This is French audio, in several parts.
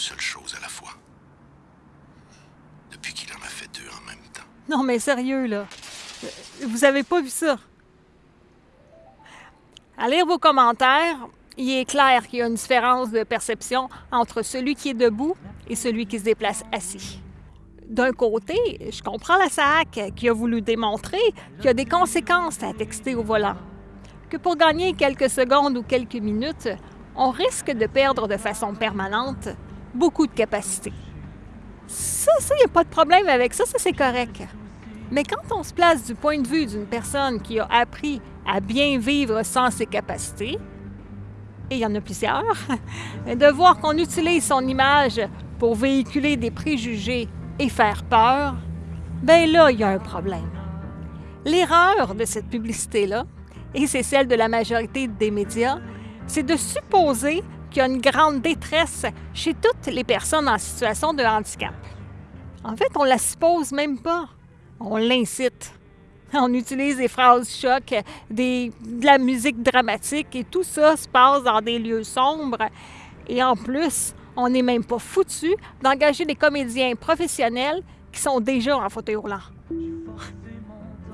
seule chose à la fois. Depuis qu'il en a fait deux en même temps. Non, mais sérieux, là. Vous avez pas vu ça? À lire vos commentaires, il est clair qu'il y a une différence de perception entre celui qui est debout et celui qui se déplace assis. D'un côté, je comprends la SAC qui a voulu démontrer qu'il y a des conséquences à texter au volant. Que pour gagner quelques secondes ou quelques minutes, on risque de perdre de façon permanente beaucoup de capacité. Ça, ça, il n'y a pas de problème avec ça, ça c'est correct. Mais quand on se place du point de vue d'une personne qui a appris à bien vivre sans ses capacités, et il y en a plusieurs, de voir qu'on utilise son image pour véhiculer des préjugés et faire peur, ben là, il y a un problème. L'erreur de cette publicité-là, et c'est celle de la majorité des médias, c'est de supposer qu'il y a une grande détresse chez toutes les personnes en situation de handicap. En fait, on la suppose même pas. On l'incite. On utilise des phrases choc, de la musique dramatique et tout ça se passe dans des lieux sombres. Et en plus, on n'est même pas foutu d'engager des comédiens professionnels qui sont déjà en fauteuil roulant.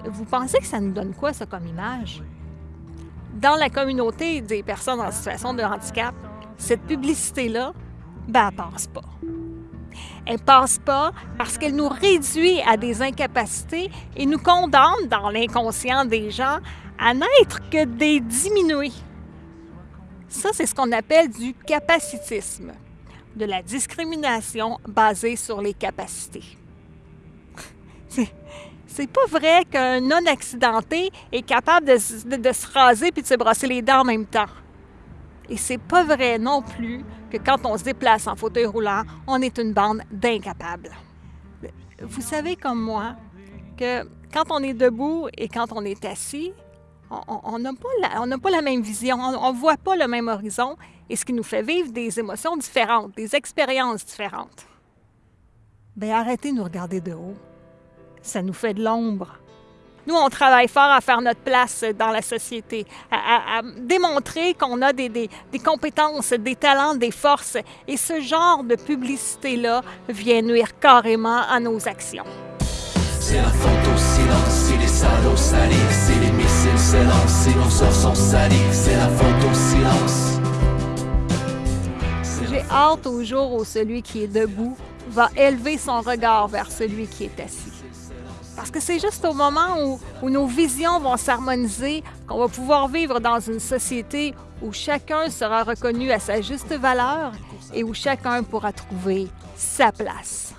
Vous pensez que ça nous donne quoi, ça, comme image? Dans la communauté des personnes en situation de handicap, cette publicité-là, ben, elle passe pas. Elle passe pas parce qu'elle nous réduit à des incapacités et nous condamne dans l'inconscient des gens à n'être que des diminués. Ça, c'est ce qu'on appelle du capacitisme, de la discrimination basée sur les capacités. C'est pas vrai qu'un non-accidenté est capable de, se raser puis de se brosser les dents en même temps. Et c'est pas vrai non plus que quand on se déplace en fauteuil roulant, on est une bande d'incapables. Vous savez comme moi que quand on est debout et quand on est assis, on n'a pas, la même vision, on ne voit pas le même horizon, et ce qui nous fait vivre des émotions différentes, des expériences différentes. Bien, arrêtez de nous regarder de haut. Ça nous fait de l'ombre. Nous, on travaille fort à faire notre place dans la société, à, démontrer qu'on a des, des, des, compétences, des talents, des forces. Et ce genre de publicité-là vient nuire carrément à nos actions. C'est la faute au silence, c'est les salauds salés, c'est les missiles s'élancent, et nos sorts sont salis, c'est la faute au silence. J'ai hâte au jour où celui qui est debout va élever son regard vers celui qui est assis. Parce que c'est juste au moment où, nos visions vont s'harmoniser qu'on va pouvoir vivre dans une société où chacun sera reconnu à sa juste valeur et où chacun pourra trouver sa place.